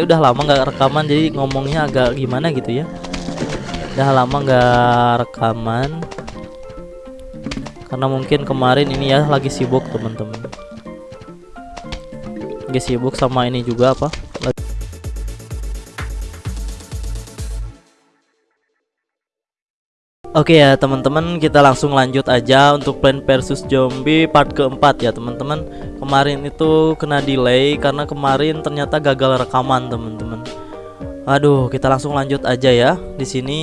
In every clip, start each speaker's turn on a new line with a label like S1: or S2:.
S1: ini udah lama nggak rekaman jadi ngomongnya agak gimana gitu ya. Udah lama nggak rekaman. Karena mungkin kemarin ini ya lagi sibuk teman-teman. Lagi sibuk sama ini juga apa Oke ya teman-teman kita langsung lanjut aja untuk Plan versus Zombie part keempat ya teman-teman. Kemarin itu kena delay karena kemarin ternyata gagal rekaman teman-teman. Aduh kita langsung lanjut aja ya. Di sini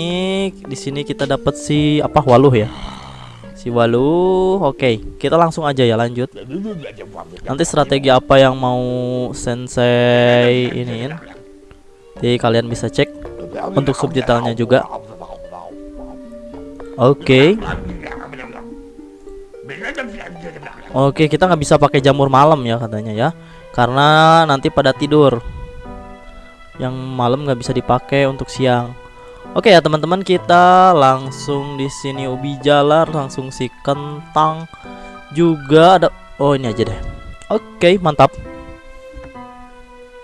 S1: di sini kita dapat si apa waluh ya? Si waluh oke. Kita langsung aja ya lanjut. Nanti strategi apa yang mau sensei ini jadi kalian bisa cek untuk subtitlenya juga Oke. Oke, kita nggak bisa pakai jamur malam ya katanya ya, karena nanti pada tidur. Yang malam nggak bisa dipakai untuk siang. Oke ya teman-teman, kita langsung di sini ubi jalar, langsung si kentang juga ada. Oh ini aja deh. Oke, mantap.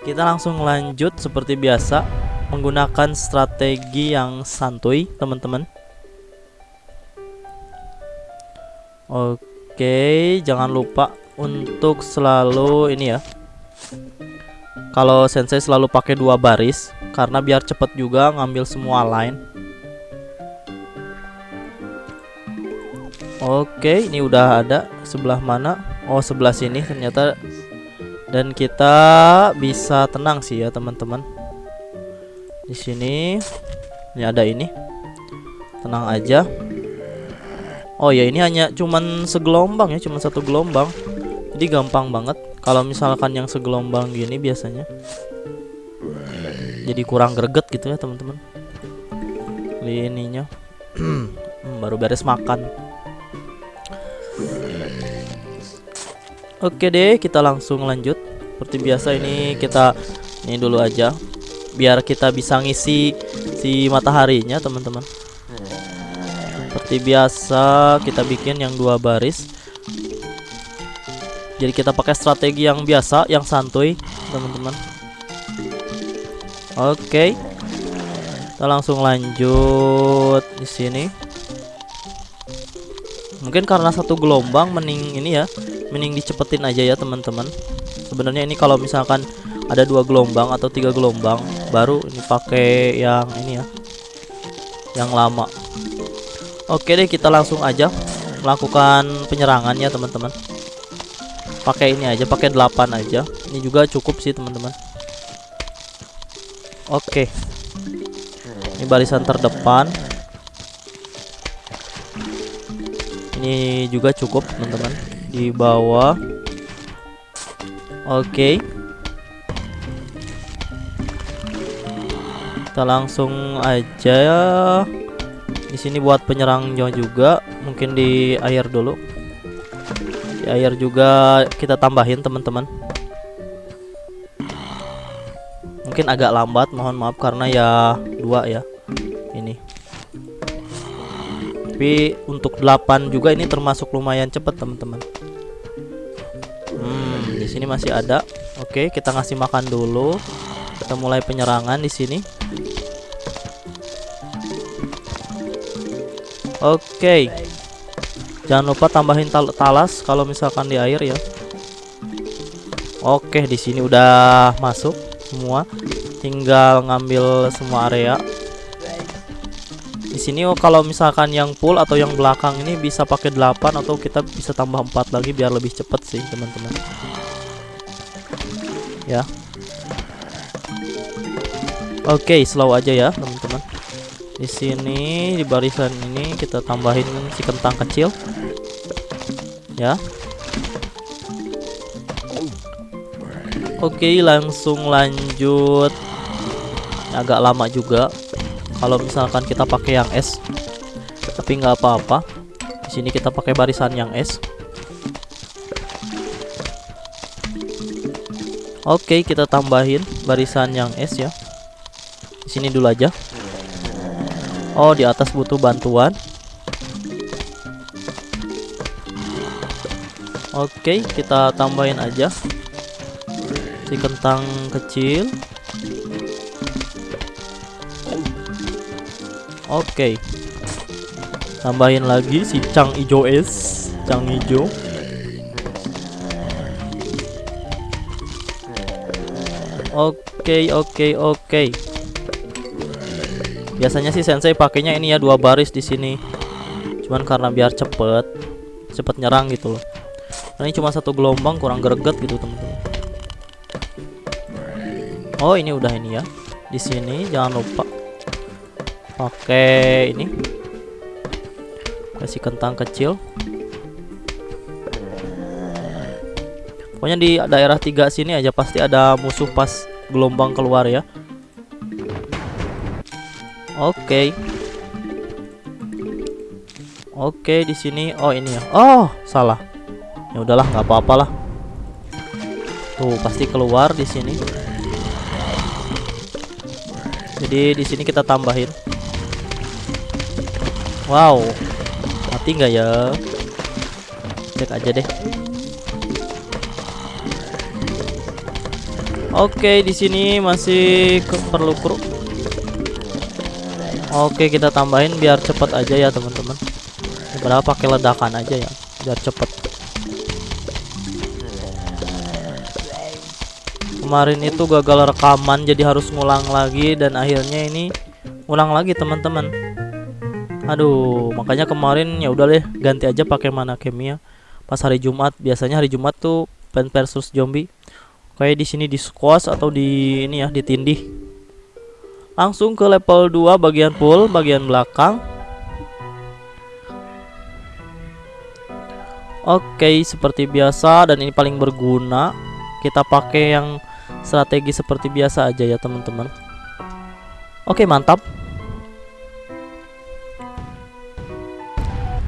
S1: Kita langsung lanjut seperti biasa menggunakan strategi yang santuy, teman-teman. Oke, jangan lupa untuk selalu ini ya. Kalau sensei selalu pakai dua baris karena biar cepet juga ngambil semua line. Oke, ini udah ada sebelah mana? Oh, sebelah sini ternyata. Dan kita bisa tenang sih ya, teman-teman. Di sini ini ada ini. Tenang aja. Oh ya ini hanya cuman segelombang ya, cuma satu gelombang. Jadi gampang banget. Kalau misalkan yang segelombang gini biasanya jadi kurang greget gitu ya teman-teman. Ininya hmm, baru beres makan. Oke deh, kita langsung lanjut. Seperti biasa ini kita ini dulu aja biar kita bisa ngisi si mataharinya teman-teman seperti biasa kita bikin yang dua baris. Jadi kita pakai strategi yang biasa yang santuy teman-teman. Oke. Kita langsung lanjut di sini. Mungkin karena satu gelombang mending ini ya mending dicepetin aja ya teman-teman. Sebenarnya ini kalau misalkan ada dua gelombang atau tiga gelombang baru ini pakai yang ini ya yang lama Oke deh kita langsung aja melakukan penyerangan ya teman-teman. Pakai ini aja pakai 8 aja. Ini juga cukup sih teman-teman. Oke. Ini barisan terdepan. Ini juga cukup teman-teman. Di bawah. Oke. Kita langsung aja di sini buat penyerangnya juga mungkin di air dulu. Di air juga kita tambahin teman-teman. Mungkin agak lambat mohon maaf karena ya dua ya ini. Tapi untuk 8 juga ini termasuk lumayan cepat teman-teman. Hmm di sini masih ada. Oke kita ngasih makan dulu. Kita mulai penyerangan di sini Oke. Jangan lupa tambahin tal talas kalau misalkan di air ya. Oke, di sini udah masuk semua. Tinggal ngambil semua area. Di sini oh kalau misalkan yang full atau yang belakang ini bisa pakai 8 atau kita bisa tambah 4 lagi biar lebih cepet sih, teman-teman. Ya. Oke, slow aja ya, teman-teman di sini di barisan ini kita tambahin si kentang kecil. Ya. Oke langsung lanjut. Agak lama juga. Kalau misalkan kita pakai yang es tapi nggak apa-apa. Di sini kita pakai barisan yang es. Oke kita tambahin barisan yang es ya. Di sini dulu aja Oh di atas butuh bantuan Oke kita tambahin aja Si kentang kecil Oke. Tambahin lagi si Cang Ijo es, Cang Ijo. Oke, oke, oke. Biasanya sih sensei pakainya ini ya dua baris di sini. Cuman karena biar cepet, cepet nyerang gitu loh. Ini cuma satu gelombang kurang greget gitu teman-teman. Oh, ini udah ini ya. Di sini jangan lupa pakai ini kasih kentang kecil pokoknya di daerah tiga sini aja pasti ada musuh pas gelombang keluar ya oke okay. oke okay, di sini oh ini ya oh salah ya udahlah nggak apa-apa lah tuh pasti keluar di sini jadi di sini kita tambahin Wow, mati nggak ya? Cek aja deh. Oke, di sini masih perlu kru. Oke, kita tambahin biar cepet aja ya teman-teman. Berapa pakai ledakan aja ya, biar cepet. Kemarin itu gagal rekaman jadi harus ngulang lagi dan akhirnya ini ngulang lagi teman-teman aduh makanya kemarin ya udah deh ganti aja pakai mana kimia pas hari Jumat biasanya hari Jumat tuh pen versus zombie kayak di sini di squash atau di ini ya ditindih langsung ke level 2 bagian pool bagian belakang Oke seperti biasa dan ini paling berguna kita pakai yang strategi seperti biasa aja ya teman-teman Oke mantap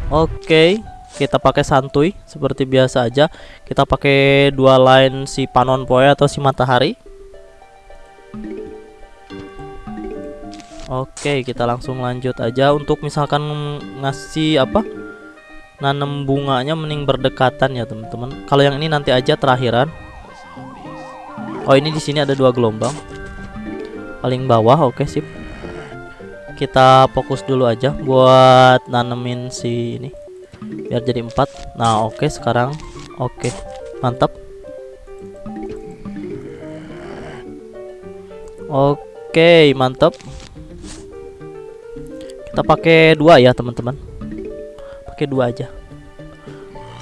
S1: Oke, kita pakai santuy seperti biasa aja. Kita pakai dua line si panon poe atau si matahari. Oke, kita langsung lanjut aja untuk misalkan ngasih apa? Nanam bunganya mending berdekatan ya, teman-teman. Kalau yang ini nanti aja terakhiran. Oh, ini di sini ada dua gelombang. Paling bawah, oke sip kita fokus dulu aja buat nanemin si ini biar jadi empat nah oke sekarang oke mantap oke mantap kita pakai dua ya teman-teman. Pakai dua aja.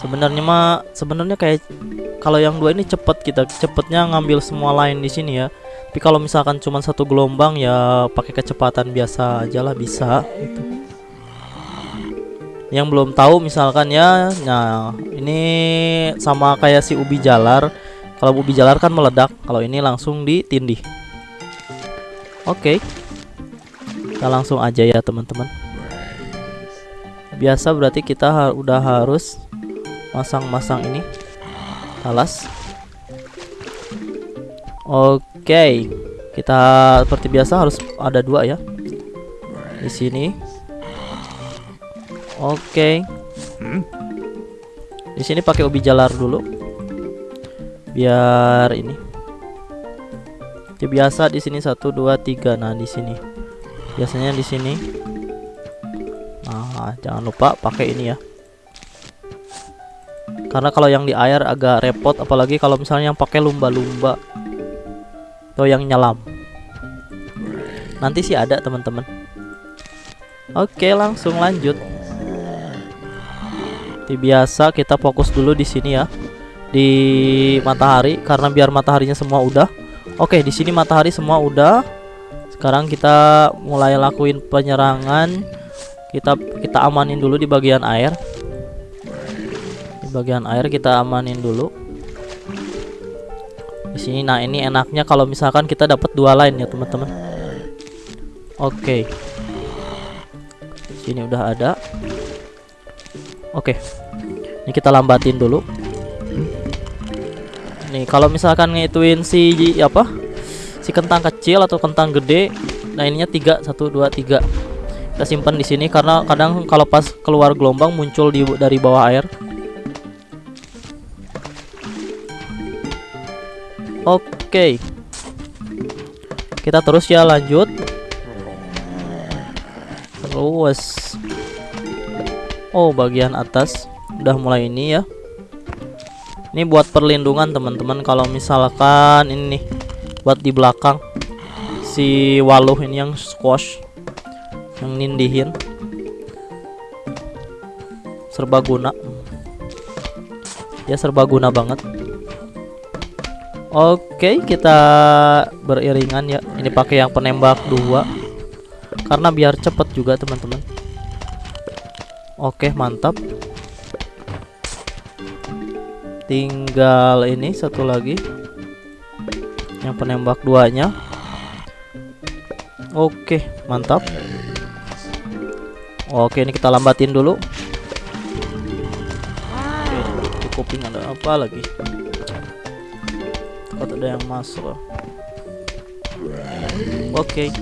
S1: Sebenarnya mah sebenarnya kayak kalau yang dua ini cepet kita cepetnya ngambil semua lain di sini ya. Tapi kalau misalkan cuma satu gelombang ya pakai kecepatan biasa aja lah bisa gitu. Yang belum tahu misalkan ya nah ini sama kayak si ubi jalar. Kalau ubi jalar kan meledak kalau ini langsung ditindih. Oke. okay. Kita langsung aja ya teman-teman. Biasa berarti kita ha udah harus masang-masang ini. Alas. Oke. Oke, kita seperti biasa harus ada dua ya. Di sini. Oke, di sini pakai ubi jalar dulu, biar ini. Biasa di sini satu dua tiga. Nah di sini biasanya di sini. Nah jangan lupa pakai ini ya. Karena kalau yang di air agak repot, apalagi kalau misalnya yang pakai lumba-lumba. Atau yang nyelam. Nanti sih ada teman-teman. Oke langsung lanjut. Seperti biasa kita fokus dulu di sini ya. Di matahari karena biar mataharinya semua udah. Oke di sini matahari semua udah sekarang kita mulai lakuin penyerangan. Kita kita amanin dulu di bagian air. Di bagian air kita amanin dulu. Di sini nah ini enaknya kalau misalkan kita dapat dua line ya teman-teman. Oke. Okay. sini udah ada. Oke. Okay. ini kita lambatin dulu. Nih kalau misalkan ngituin si apa si kentang kecil atau kentang gede. Nah ininya tiga satu dua tiga. Kita simpan di sini karena kadang kalau pas keluar gelombang muncul di dari bawah air. Oke. kita terus ya lanjut. Terus. Oh bagian atas. Udah mulai ini ya. Ini buat perlindungan teman-teman. Kalau misalkan ini nih buat di belakang. Si waluh ini yang squash yang nindihin. Serbaguna ya serbaguna banget. Oke kita beriringan ya. Ini pakai yang penembak dua. Karena biar cepet juga teman-teman. Oke mantap. Tinggal ini satu lagi yang penembak duanya. Oke mantap. Oke ini kita lambatin dulu. Oke kuping ada apa lagi? Takut ada yang masuk. Oke.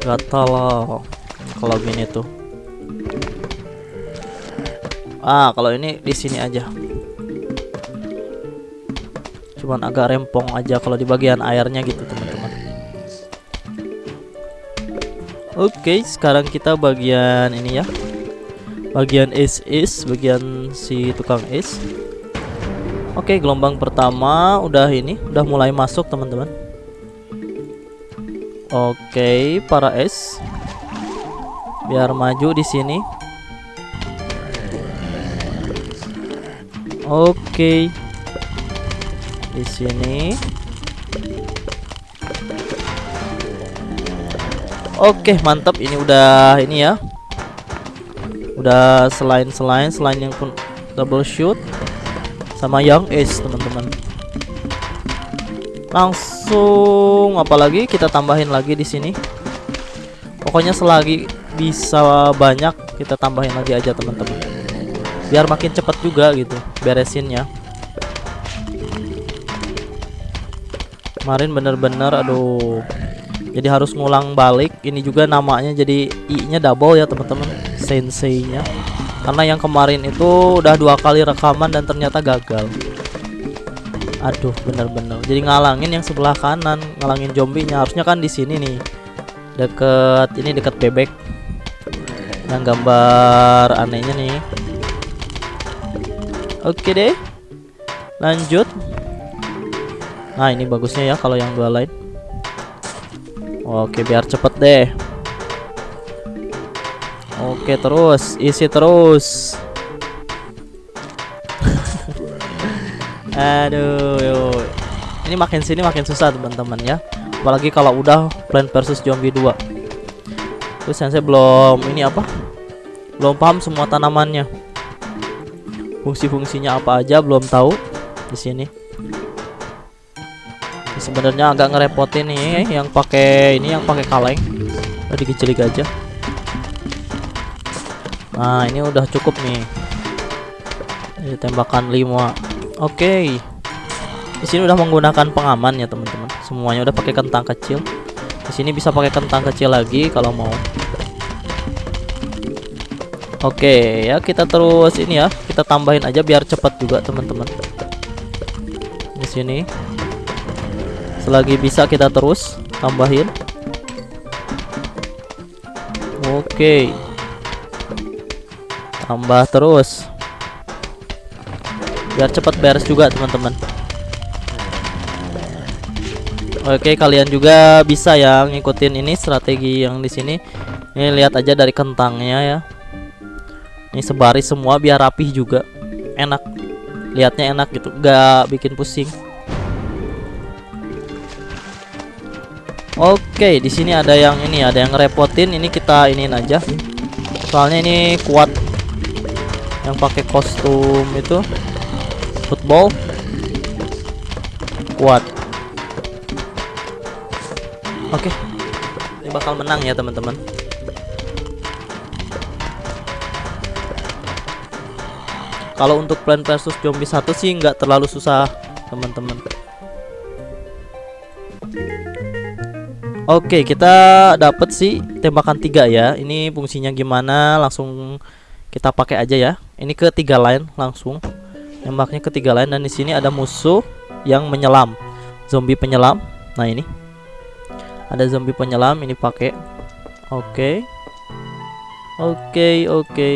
S1: Gatal. Loh kalau gini tuh. Ah kalau ini di sini aja cuman agak rempong aja kalau di bagian airnya gitu teman-teman oke okay, sekarang kita bagian ini ya bagian is is bagian si tukang is Oke, gelombang pertama udah ini, udah mulai masuk teman-teman. Oke, para es. Biar maju di sini. Oke. Di sini. Oke, mantap. Ini udah ini ya. Udah selain-selain selain yang pun double shoot sama Young Ace teman-teman langsung apalagi kita tambahin lagi di sini pokoknya selagi bisa banyak kita tambahin lagi aja teman-teman biar makin cepat juga gitu beresinnya kemarin bener-bener aduh. Jadi harus ngulang balik. Ini juga namanya jadi i nya double ya teman-teman. Sensei nya karena yang kemarin itu udah dua kali rekaman dan ternyata gagal. Aduh bener-bener. Jadi ngalangin yang sebelah kanan ngalangin zombinya. Harusnya kan di sini nih. Deket ini deket bebek. Yang gambar anehnya nih. Oke deh. Lanjut nah ini bagusnya ya kalau yang dua lain oke biar cepet deh Oke terus isi terus. Aduh, yo. ini makin sini makin susah teman-teman ya. Apalagi kalau udah Plant versus Zombie 2. Terus saya belum ini apa? Belum paham semua tanamannya. Fungsi-fungsinya apa aja belum tahu di sini. Sebenarnya agak ngerepotin nih yang pakai ini yang pakai kaleng. Tadi kecil aja. Nah, ini udah cukup nih. Ini tembakan 5. Oke. Di sini udah menggunakan pengaman ya, teman-teman. Semuanya udah pakai kentang kecil. Di sini bisa pakai kentang kecil lagi kalau mau. Oke, ya kita terus ini ya, kita tambahin aja biar cepat juga, teman-teman. Di sini. Selagi bisa kita terus tambahin. Oke. Tambah terus. Biar cepat beres juga teman-teman. Oke kalian juga bisa ya ngikutin ini strategi yang di sini. Ini lihat aja dari kentangnya ya. Ini sebaris semua biar rapih juga. Enak. Lihatnya enak gitu. Gak bikin pusing Oke di sini ada yang ini ada yang ngerepotin. Ini kita iniin aja. Soalnya ini kuat. Yang pakai kostum itu. Football. Kuat. Oke. Ini bakal menang ya teman-teman. Kalau untuk plan versus zombie satu sih nggak terlalu susah teman-teman Oke, kita dapat sih tembakan tiga ya. Ini fungsinya gimana? Langsung kita pakai aja ya ini ke tiga line langsung nembaknya ke tiga line dan di sini ada musuh yang menyelam zombie penyelam. Nah, ini. Ada zombie penyelam ini pakai. Oke. Oke, oke.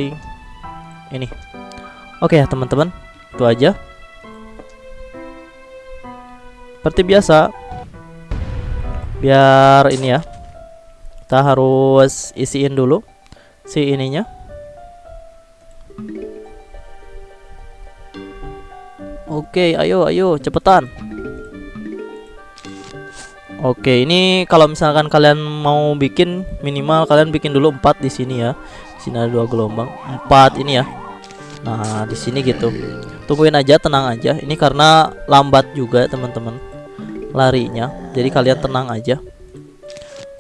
S1: Ini. Oke ya, teman-teman. Itu aja. Seperti biasa. Biar ini ya. Kita harus isiin dulu si ininya. Oke, ayo ayo cepetan. Oke, ini kalau misalkan kalian mau bikin minimal kalian bikin dulu 4 di sini ya. Di sini ada dua gelombang. 4 ini ya. Nah, di sini gitu. Tungguin aja, tenang aja. Ini karena lambat juga, teman-teman. Larinya. Jadi kalian tenang aja.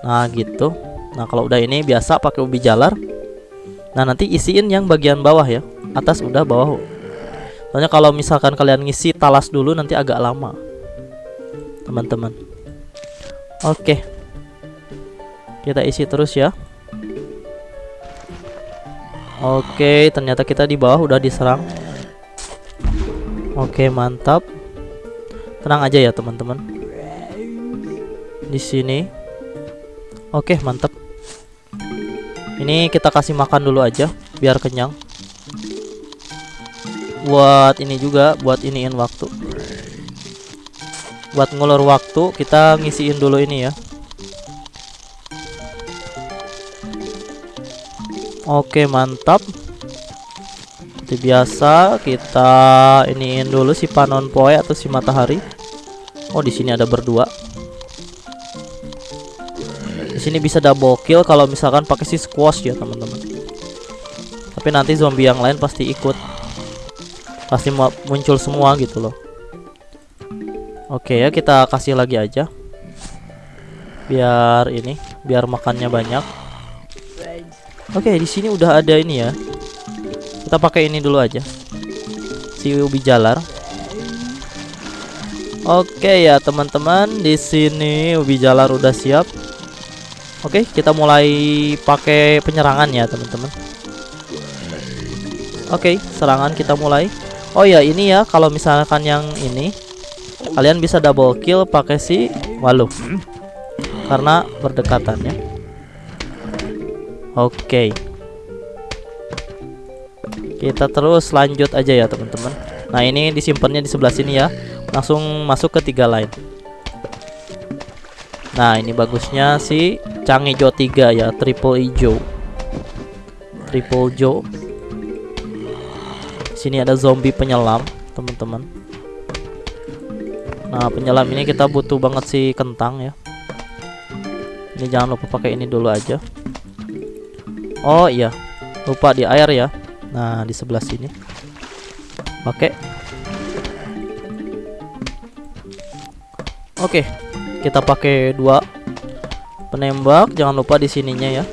S1: Nah, gitu. Nah, kalau udah ini biasa pakai ubi jalar. Nah, nanti isiin yang bagian bawah ya. Atas udah, bawah Soalnya kalau misalkan kalian ngisi talas dulu nanti agak lama. Teman-teman. Oke. Kita isi terus ya. Oke, ternyata kita di bawah udah diserang. Oke, mantap. Tenang aja ya, teman-teman. Di sini. Oke, mantap. Ini kita kasih makan dulu aja biar kenyang. Buat ini juga buat iniin waktu. Buat ngulur waktu kita ngisiin dulu ini ya. Oke mantap. Seperti biasa kita iniin dulu si panon poe atau si matahari. Oh di sini ada berdua sini bisa double kill kalau misalkan pakai si squash ya teman-teman. Tapi nanti zombie yang lain pasti ikut. Pasti muncul semua gitu loh. Oke ya kita kasih lagi aja. Biar ini biar makannya banyak. Oke di sini udah ada ini ya. Kita pakai ini dulu aja. Si ubi jalar. Oke ya teman-teman di sini ubi jalar udah siap Oke kita mulai pakai penyerangan ya teman-teman Oke serangan kita mulai Oh ya ini ya kalau misalkan yang ini kalian bisa double kill pakai si walu karena berdekatannya. Oke. Okay. Kita terus lanjut aja ya teman-teman. Nah ini disimpannya di sebelah sini ya. Langsung masuk ke tiga line. Nah ini bagusnya si Cangijo 3 ya triple hijau. Triple hijau sini ada zombie penyelam, teman-teman. Nah, penyelam ini kita butuh banget sih kentang ya. Ini jangan lupa pakai ini dulu aja. Oh iya, lupa di air ya. Nah, di sebelah sini. Pakai. Oke, kita pakai dua penembak. Jangan lupa di sininya ya.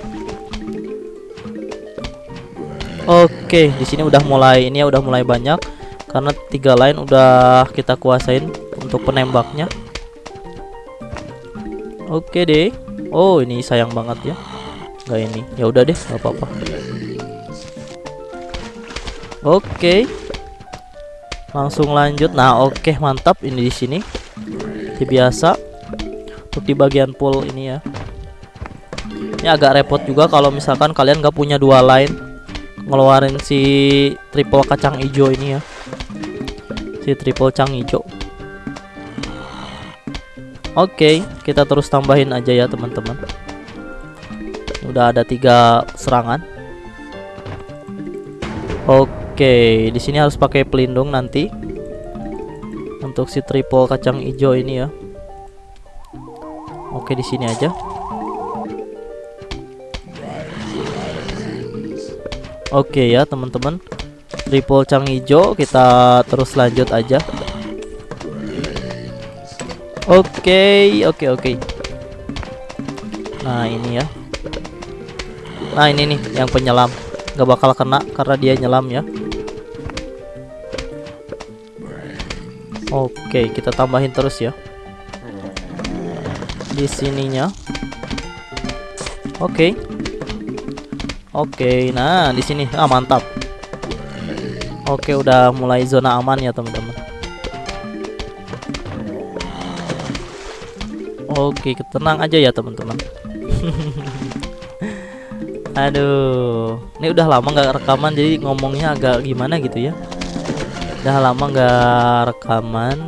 S1: Oke, di sini udah mulai ini ya udah mulai banyak karena tiga line udah kita kuasain untuk penembaknya. Oke deh. Oh, ini sayang banget ya. Gak ini. Ya udah deh, nggak apa-apa. Oke. Langsung lanjut. Nah, oke, mantap ini di sini. Biasa. Untuk di bagian pool ini ya. Ini agak repot juga kalau misalkan kalian gak punya dua line ngeluarin si triple kacang hijau ini ya. Si triple kacang hijau. Oke okay, kita terus tambahin aja ya teman-teman. Udah ada tiga serangan. Oke okay, di sini harus pakai pelindung nanti untuk si triple kacang hijau ini ya. Oke okay, di sini aja Oke ya teman-teman. Triple cang hijau kita terus lanjut aja. Oke oke oke. Nah ini ya. Nah ini nih yang penyelam. Gak bakal kena karena dia nyelam ya. Oke kita tambahin terus ya. Di sininya. Oke Oke, nah di sini ah mantap. Oke, udah mulai zona aman ya teman-teman. Oke, tenang aja ya teman-teman. Aduh, ini udah lama nggak rekaman jadi ngomongnya agak gimana gitu ya. Udah lama nggak rekaman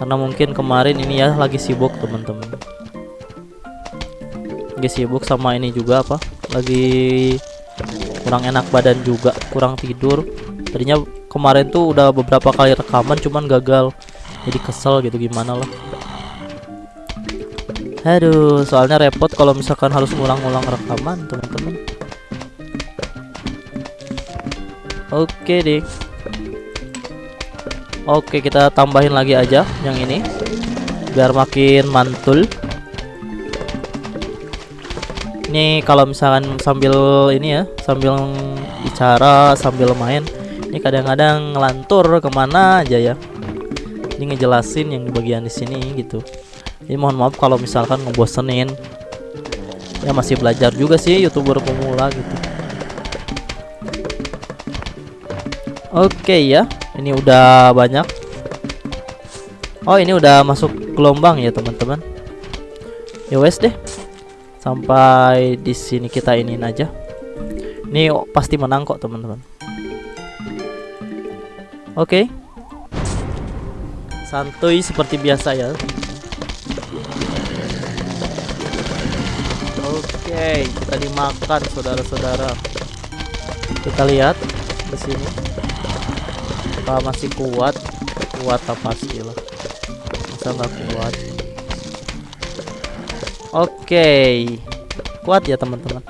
S1: karena mungkin kemarin ini ya lagi sibuk teman-teman. Lagi sibuk sama ini juga apa? Lagi kurang enak badan juga, kurang tidur. Tadinya kemarin tuh udah beberapa kali rekaman cuman gagal. Jadi kesel gitu gimana lah. Aduh, soalnya repot kalau misalkan harus ngulang-ngulang rekaman, teman-teman. Oke deh. Oke, kita tambahin lagi aja yang ini. Biar makin mantul. Ini kalau misalkan sambil ini ya, sambil bicara, sambil main, ini kadang-kadang ngelantur ke mana aja ya. Ini ngejelasin yang di bagian di sini gitu. Ini mohon maaf kalau misalkan ngebosenin. Ya masih belajar juga sih youtuber pemula gitu. Oke ya ini udah banyak. Oh ini udah masuk gelombang ya teman-teman. Ya wes deh sampai di sini kita iniin aja ini pasti menang kok teman-teman oke santuy seperti biasa ya Oke, kita dimakan saudara-saudara. Kita lihat di sini. Apa masih kuat? Kuat apa pastilah. Masa nggak kuat? Oke. Kuat ya teman-teman.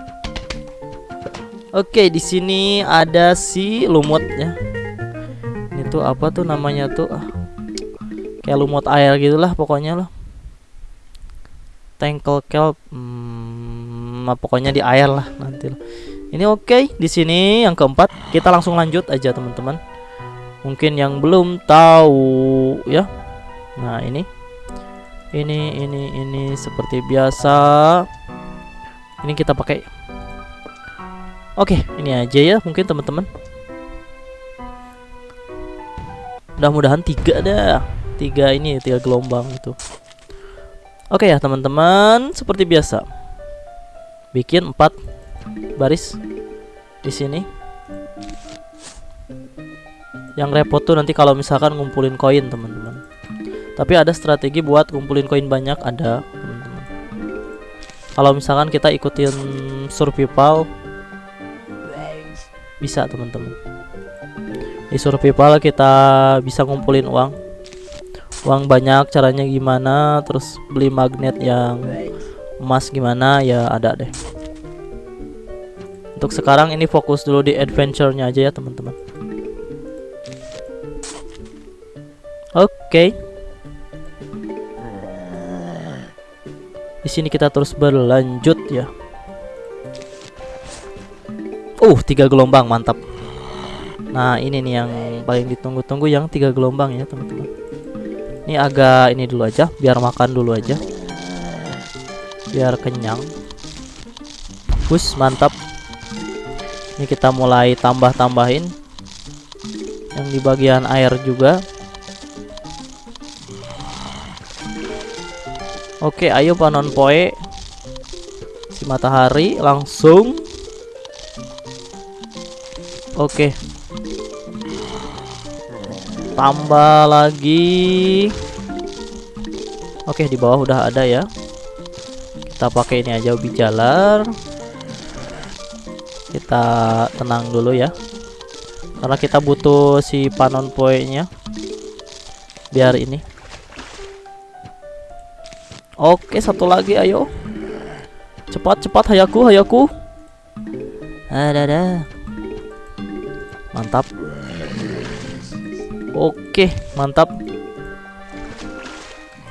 S1: Oke, di sini ada si lumut ya. Ini tuh apa tuh namanya tuh? Ah, kayak lumut air gitulah pokoknya loh. Tankle kelp. Hmm, sama pokoknya di air lah nanti lah. Ini oke okay. di sini yang keempat kita langsung lanjut aja teman-teman. Mungkin yang belum tahu ya. Nah ini ini ini ini seperti biasa. Ini kita pakai. Oke ini aja ya mungkin teman-teman. Mudah-mudahan tiga dah. Tiga ini tiga gelombang itu. Oke ya teman-teman seperti biasa bikin empat baris di sini yang repot tuh nanti kalau misalkan ngumpulin koin teman-teman tapi ada strategi buat ngumpulin koin banyak ada. Kalau misalkan kita ikutin survival bisa teman-teman. Di survival kita bisa ngumpulin uang. Uang banyak caranya gimana terus beli magnet yang emas gimana ya ada deh. Untuk sekarang ini fokus dulu di adventure-nya aja ya teman-teman. Oke. okay. Di sini kita terus berlanjut ya. Uh tiga gelombang mantap. Nah ini nih yang paling ditunggu-tunggu yang tiga gelombang ya teman-teman. Ini agak ini dulu aja biar makan dulu aja. Biar kenyang. Push mantap. Ini kita mulai tambah-tambahin. Yang di bagian air juga oke ayo panon poe. Si matahari langsung. Oke. Tambah lagi. Oke di bawah udah ada ya. Kita pakai ini aja ubi jalar. Kita tenang dulu ya. Karena kita butuh si panon poinnya biar ini oke satu lagi ayo. Cepat cepat hayaku hayaku. Ada ada mantap. Oke mantap.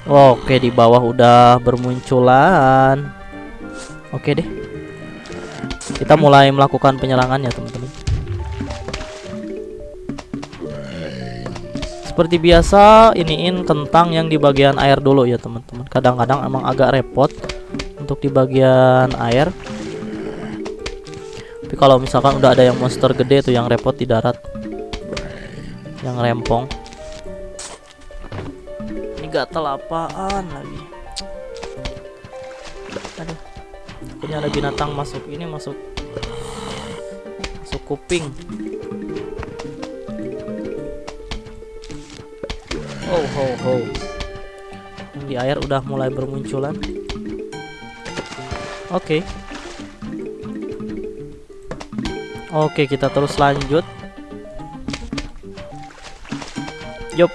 S1: Oke di bawah udah bermunculan. Oke deh. Kita mulai melakukan penyerangan ya teman-teman Seperti biasa iniin kentang yang di bagian air dulu ya teman-teman. Kadang-kadang emang agak repot Untuk di bagian air. Tapi kalau misalkan udah ada yang monster gede tuh yang repot di darat. Yang rempong. Gatal apaan lagi? Aduh. Punya ada binatang masuk ini masuk. Masuk kuping ho ho yang di air udah mulai bermunculan oke okay. oke okay, kita terus lanjut yup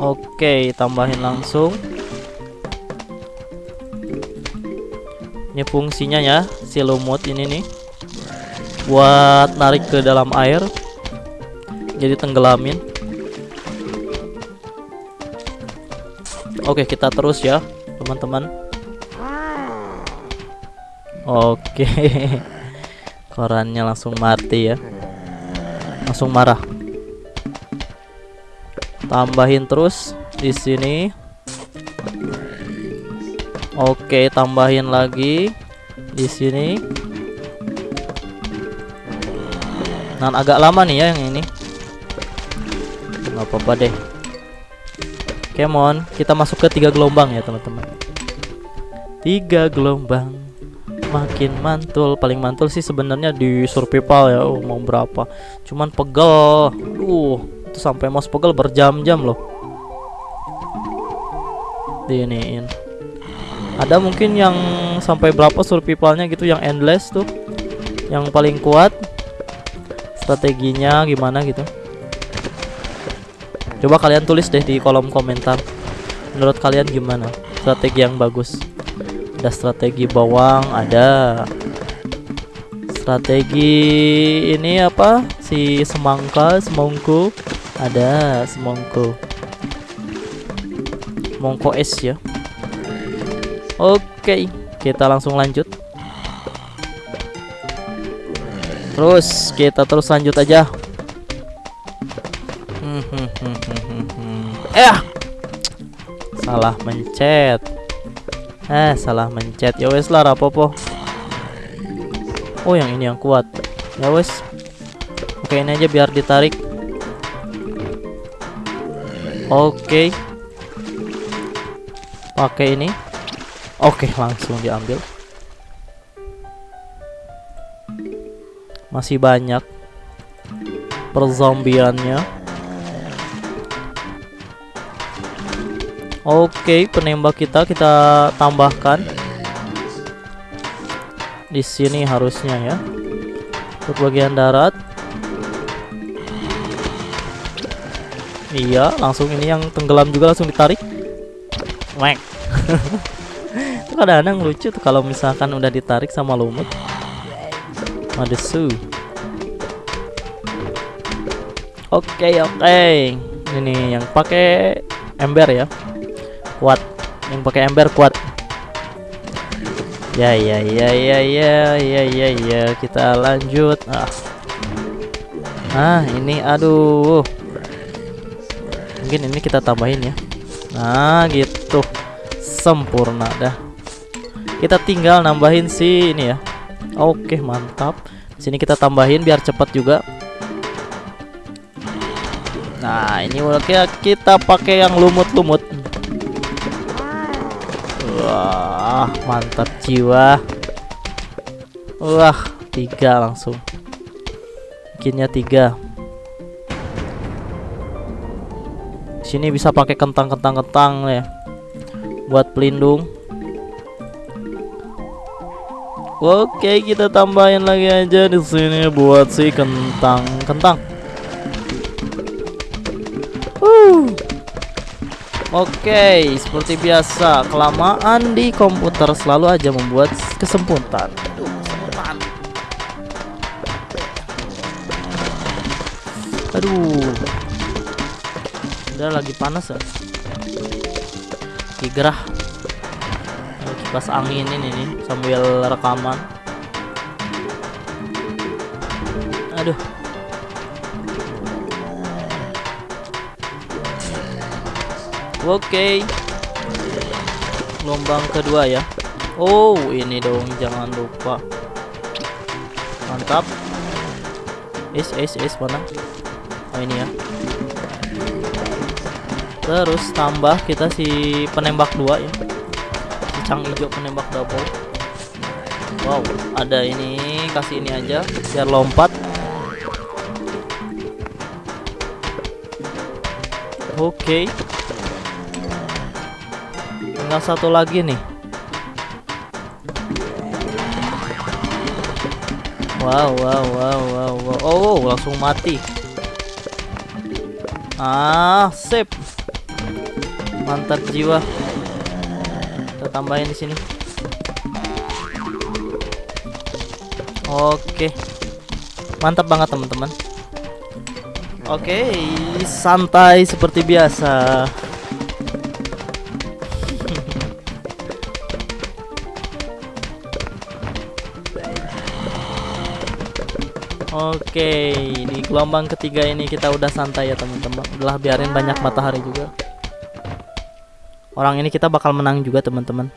S1: Oke, tambahin langsung. Ini fungsinya ya, si lumut ini nih. Buat narik ke dalam air. Jadi tenggelamin. Oke, kita terus ya, teman-teman. Oke. Korannya langsung mati ya. Langsung marah tambahin terus di sini oke tambahin lagi di sini dan agak lama nih ya yang ini nggak apa-apa deh. Kemon kita masuk ke tiga gelombang ya teman-teman. Tiga gelombang. Makin mantul paling mantul sih sebenarnya di survival ya oh, mau berapa. Cuman pegel. Uh itu sampai mouse pegel berjam-jam loh. Diiniin ada mungkin yang sampai berapa survivalnya gitu yang endless tuh? Yang paling kuat? Strateginya gimana gitu coba kalian tulis deh di kolom komentar. Menurut kalian gimana? Strategi yang bagus. Ada strategi bawang ada strategi ini apa? Si semangka semongko. Ada semongko. Mongko es ya. Oke kita langsung lanjut. Terus kita terus lanjut aja eh salah mencet eh salah mencet ya wes lah rapopo oh yang ini yang kuat ya wes oke ini aja biar ditarik Oke. Pakai ini. Oke, langsung diambil. Masih banyak perzombiannya. Oke, penembak kita kita tambahkan di sini harusnya ya. Untuk bagian darat Iya, langsung ini yang tenggelam juga langsung ditarik. Mek. itu kadang-kadang lucu tuh kalau misalkan udah ditarik sama lumut. Madesu. Oke, oke. Ini yang pakai ember ya. Kuat. Yang pakai ember kuat. Ya ya ya ya ya ya ya ya. Kita lanjut. Ah. Ah, ini aduh. Mungkin ini kita tambahin ya. Nah gitu. Sempurna dah. Kita tinggal nambahin si ini ya. Oke mantap. Sini kita tambahin biar cepat juga. Nah ini udah kita pakai yang lumut-lumut wah mantap jiwa. Wah tiga langsung. Bikinnya tiga. Sini bisa pakai kentang-kentang-kentang ya. Buat pelindung. Oke, kita tambahin lagi aja di sini buat si kentang-kentang. Oke, seperti biasa, kelamaan di komputer selalu aja membuat kesemputan. Aduh udah lagi panas ya? Kigrah kipas angin ini nih sambil rekaman oke. Okay. gelombang kedua ya. Oh ini dong jangan lupa. Mantap. Is is is mana? Oh ini ya. Terus tambah kita si penembak dua ya. Si cang hijau penembak double. Wow ada ini kasih ini aja biar lompat. Oke tinggal satu lagi nih Wow, wow, wow, wow, wow. Oh, langsung mati. Ah, sip. Mantap jiwa. Kita tambahin di sini. Oke. Mantap banget, teman-teman. Oke, santai seperti biasa. Oke, di gelombang ketiga ini kita udah santai ya teman-teman. Udah biarin banyak matahari juga. Orang ini kita bakal menang juga teman-teman.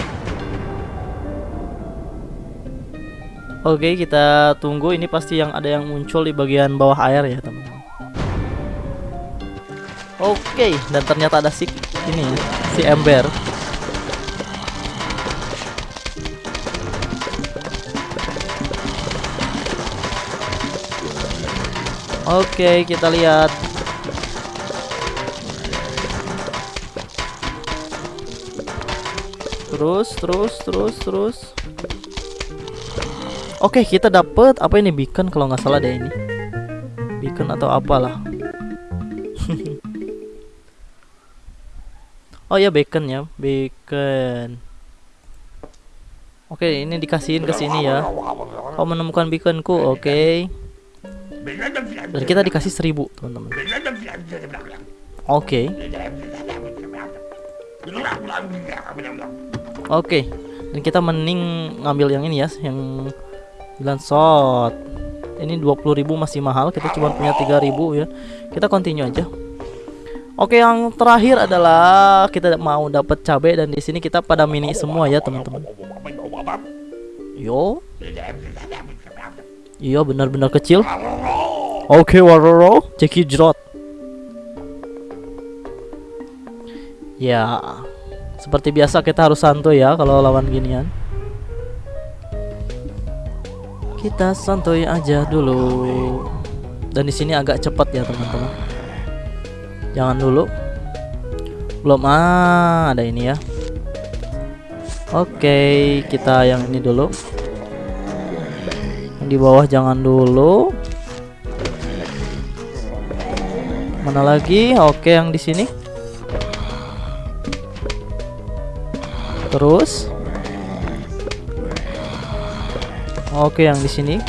S1: Oke, kita tunggu. Ini pasti yang ada yang muncul di bagian bawah air ya teman-teman. Oke, dan ternyata ada si ini ya, si ember. Oke, kita lihat. Terus, terus, terus, terus. Oke, kita dapet apa ini beacon kalau nggak salah deh ini. Beacon atau apalah. oh ya beacon ya, beacon. Oke, ini dikasihin ke sini ya. Kau menemukan beaconku, oke. Dan kita dikasih seribu teman-teman. Oke. Oke. Dan kita mending ngambil yang ini ya, yang 9 shot. Ini 20.000 masih mahal, kita cuma punya 3.000 ya. Kita continue aja. Oke, yang terakhir adalah kita mau dapat cabai dan di sini kita pada mini semua ya, teman-teman. Yo. Iya, benar-benar kecil. Oke, okay, Waroro, Jackie Jrot. Ya, seperti biasa kita harus santuy ya kalau lawan ginian. Kita santuy aja dulu. Dan di sini agak cepat ya teman-teman. Jangan dulu. Belum ah, ada ini ya. Oke, kita yang ini dulu. Di bawah jangan dulu. Mana lagi? Oke, yang di sini. Terus Oke, yang di sini.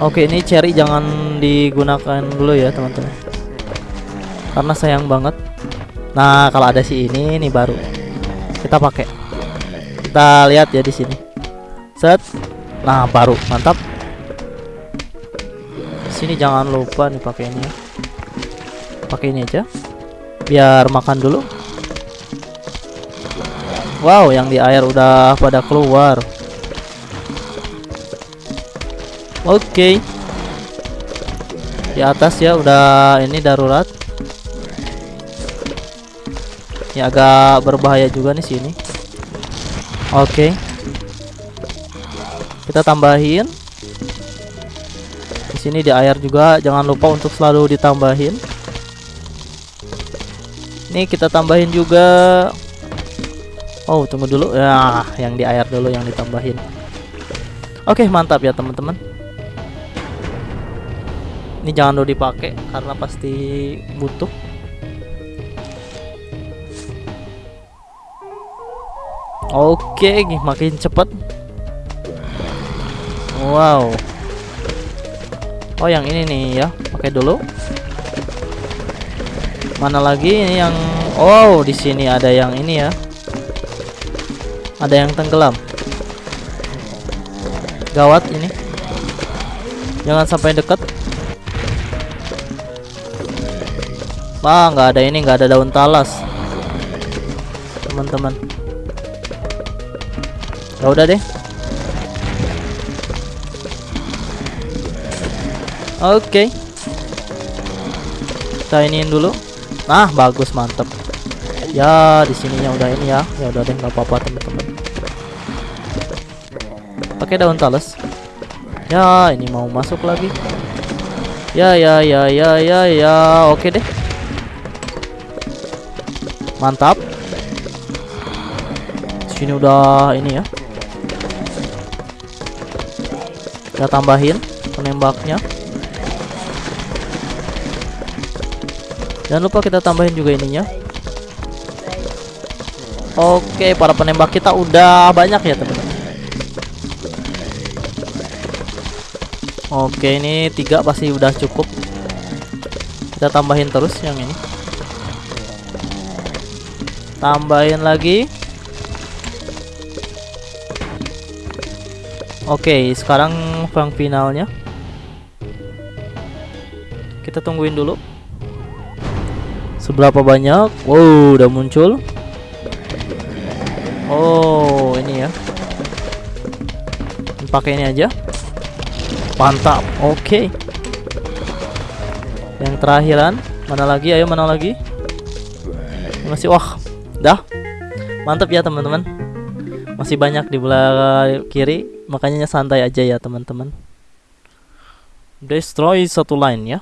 S1: Oke, ini cherry jangan digunakan dulu ya, teman-teman. Karena sayang banget. Nah, kalau ada si ini ini baru kita pakai. Kita lihat ya di sini. Set. Nah, baru. Mantap sini jangan lupa nih pakai ini ya. Pakai ini aja. Biar makan dulu. Wow, yang di air udah pada keluar. Oke. Okay. Di atas ya udah ini darurat. Ya agak berbahaya juga nih sini. Oke. Kita tambahin. Sini di air juga jangan lupa untuk selalu ditambahin. Ini kita tambahin juga. Oh tunggu dulu. Ya yang di air dulu yang ditambahin. Oke mantap ya teman-teman. Ini jangan dulu dipakai karena pasti butuh Oke makin cepet. Wow. Oh yang ini nih ya. Pakai dulu. Mana lagi ini yang Oh di sini ada yang ini ya. Ada yang tenggelam. Gawat ini. Jangan sampai deket. Wah nggak ada ini nggak ada daun talas. Teman-teman ya udah deh. Oke. Okay. kita iniin dulu. Nah bagus mantep. Ya di sininya udah ini ya. Ya udah deh nggak apa-apa teman-teman. Pakai daun talas ya ini mau masuk lagi. Ya ya ya ya ya ya. Oke deh. Mantap. Sini udah ini ya kita tambahin penembaknya. Jangan lupa kita tambahin juga ininya. Oke para penembak kita udah banyak ya teman-teman. Oke ini tiga pasti udah cukup. Kita tambahin terus yang ini. Tambahin lagi Oke, sekarang yang finalnya. Kita tungguin dulu. Seberapa banyak? Wow, udah muncul. Oh, ini ya. Pakai ini aja. Mantap. Oke. Yang terakhiran, mana lagi? Ayo mana lagi? Masih wah. Dah. Mantap ya, teman-teman. Masih banyak di belah kiri makanya santai aja ya teman-teman. Destroy satu line ya.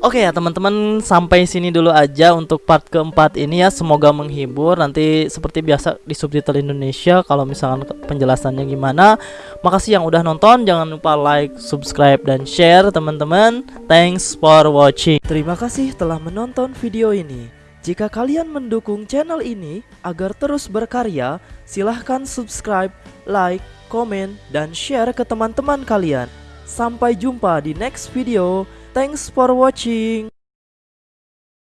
S1: Oke ya teman-teman sampai sini dulu aja untuk part keempat ini ya. Semoga menghibur. Nanti seperti biasa di subtitle Indonesia kalau misalkan penjelasannya gimana. Makasih yang udah nonton. Jangan lupa like subscribe dan share teman-teman. Thanks for watching. Terima kasih telah menonton video ini. Jika kalian mendukung channel ini agar terus berkarya silahkan subscribe like, komen, dan share ke teman-teman kalian. Sampai jumpa di next video. Thanks for watching.